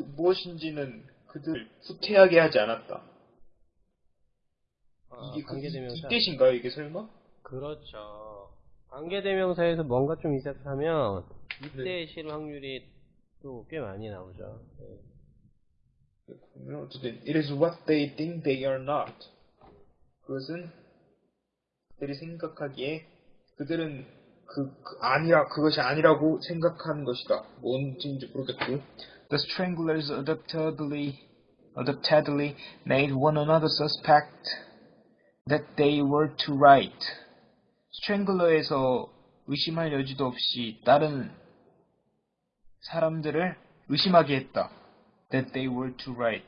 무엇인지는 그들 후퇴하게 하지 않았다. 아, 이게 그, 이, 관계대명사. 이때신가요, 이게 설마? 그렇죠. 관계대명사에서 뭔가 좀 시작하면 이때 네. 실 확률이 또 꽤 많이 나오죠. 네. 어쨌든 it is what they think they are not. 그것은 그들이 생각하기에 그들은 그, 그 아니라 그것이 아니라고 생각하는 것이다. 뭔지 모르겠고. The stranglers adaptedly adaptedly made one another suspect that they were to right. 스트랭글러에서 의심할 여지도 없이 다른 사람들을 의심하게 했다. That they were to right.